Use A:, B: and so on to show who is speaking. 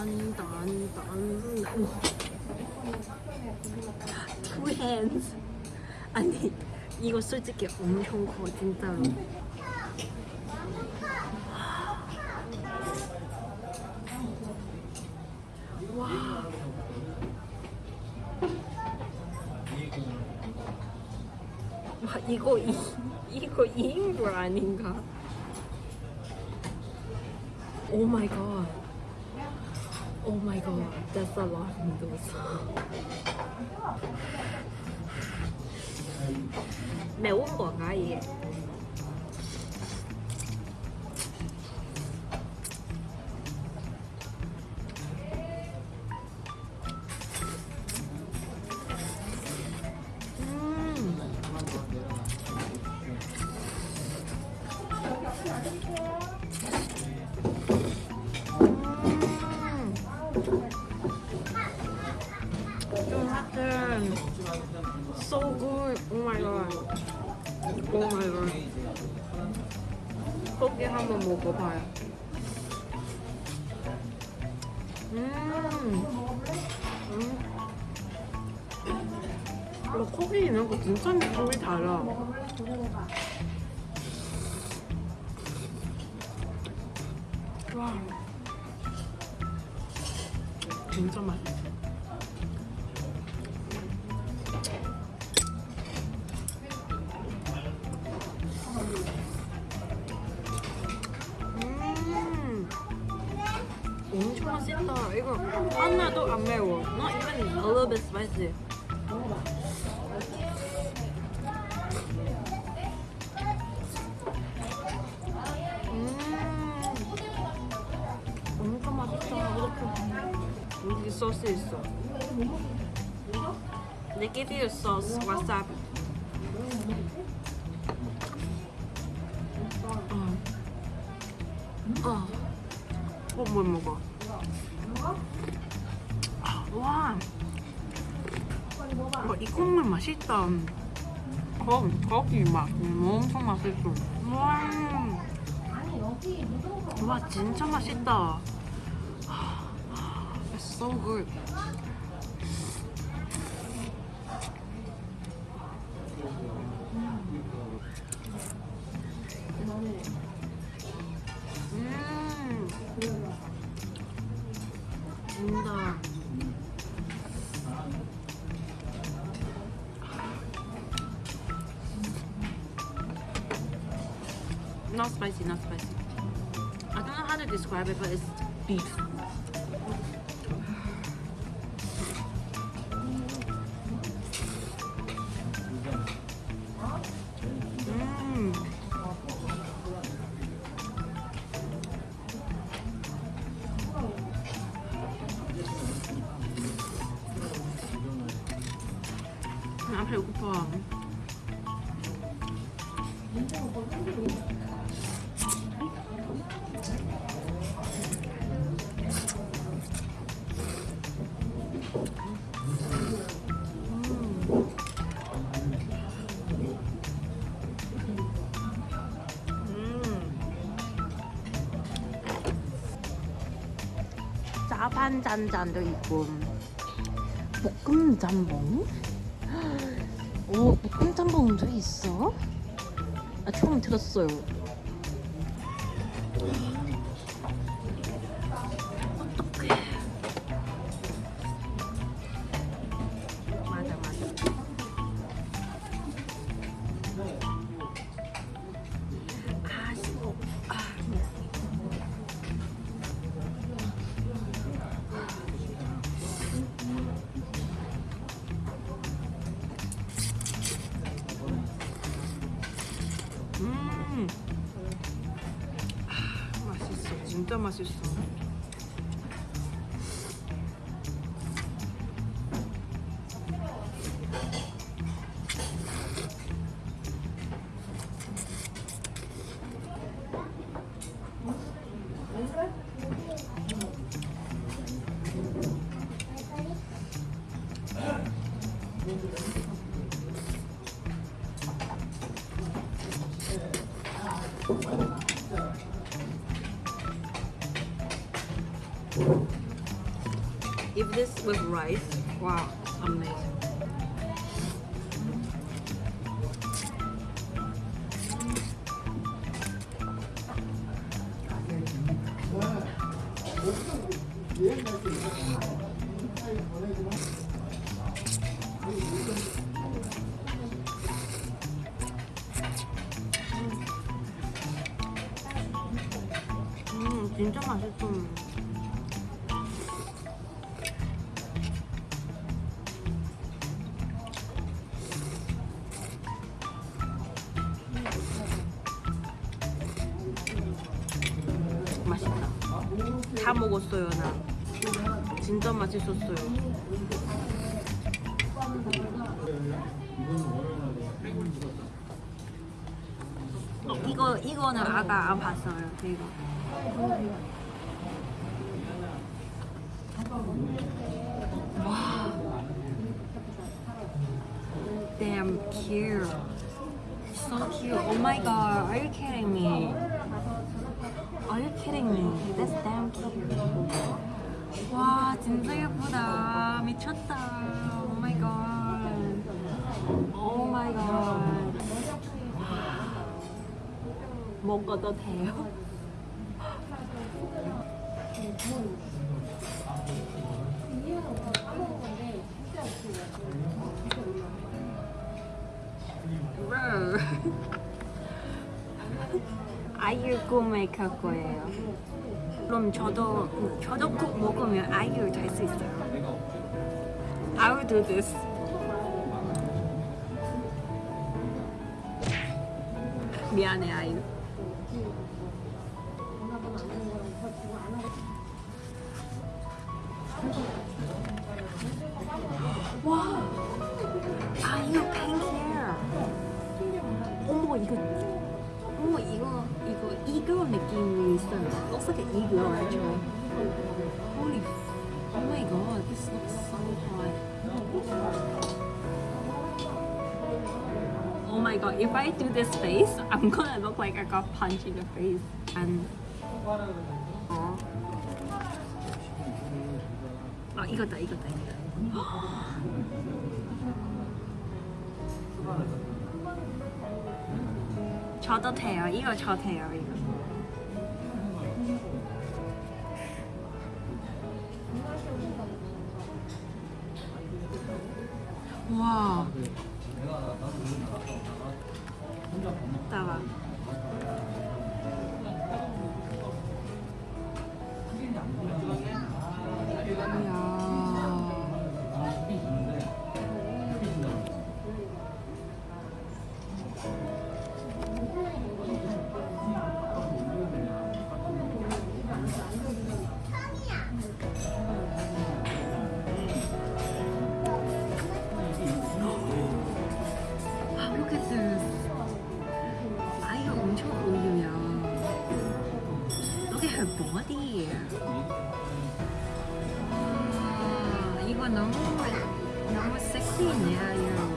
A: 딴딴딴 Two hands 아니 이거 솔직히 엄청 커 진짜로 와 와, 이거 이, 이거 2인분 아닌가? 오 마이 갓. 오 마이 갓. That's a lot of noodles. 매운 거가 이 so good. Oh my god. Oh my god. 고기 한번 먹어봐요. 음. 음. 어, 고기 있는 거 진짜 느낌이 달라. 와. 진짜 맛있어. 엄청 맛있다. 이거 하나도 안 매워. Not even a little bit spicy. 음. 엄청 맛있다. 이렇게 여기 소스 있어. They give you sauce, wasabi. 어. 어. 어, 뭘 먹어? 와. 와, 이 국물 맛있다. 거, 거기 맛. 음, 엄청 맛있어. 와. 와, 진짜 맛있다. It's so good. 음. 진짜. Not spicy, not spicy. I don't know how to describe it, but it's beef. 아 배고파. 짜반짠짠도 있고 볶음 짬뽕? 오 볶음 짬뽕도 있어? 아 처음 들었어요 진짜 맛있어. If this with rice, wow, amazing. 음, 진짜 맛있어. 다. 다 먹었어요, 나. 진짜 맛있었어요. 어, 이거 이거는 아까 안 봤어요. 이거. 와. Damn cute. So cute. Oh my god. Are you kidding me? Are you kidding me? That's damn cute. 와 진짜 예쁘다. 미쳤다. Oh my god. Oh my god. 먹어도 돼요? 아이유 꿈메이크할 거예요. 그럼 저도 저도 꼭 먹으면 아이유 될 수 있어요. I will do this. 미안해 아이유. Looks like an eagle actually. Holy, f- oh my god, this looks so hot. Oh my god, if I do this face, I'm gonna look like I got punched in the face. And 어. 아 이거다 이거다 이거다. 저도 돼요. 이거 저 돼요. 이거. 와. 와, 이거 너무 너무 섹시해, 아이유.